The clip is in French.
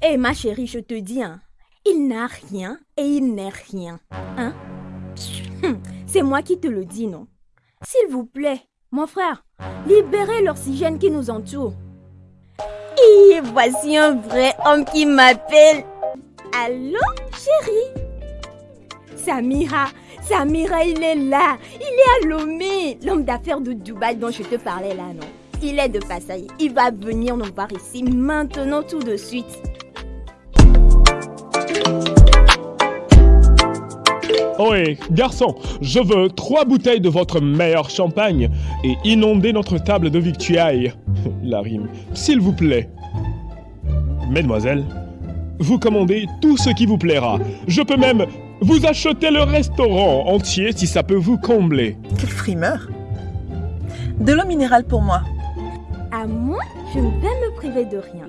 Eh ma chérie, je te dis, hein, il n'a rien et il n'est rien. Hein? C'est moi qui te le dis, non? S'il vous plaît, mon frère, libérez l'oxygène qui nous entoure. Et voici un vrai homme qui m'appelle. Allô, chérie? Samira, Samira, il est là. Il est à Lomé. L'homme d'affaires de Dubaï dont je te parlais là, non? Il est de passage. Il va venir nous voir ici maintenant tout de suite. Ohé, garçon, je veux trois bouteilles de votre meilleur champagne et inonder notre table de victuailles. La rime, s'il vous plaît. Mesdemoiselles, vous commandez tout ce qui vous plaira. Je peux même vous acheter le restaurant entier si ça peut vous combler. Quel frimeur De l'eau minérale pour moi. À moi, je ne vais me priver de rien.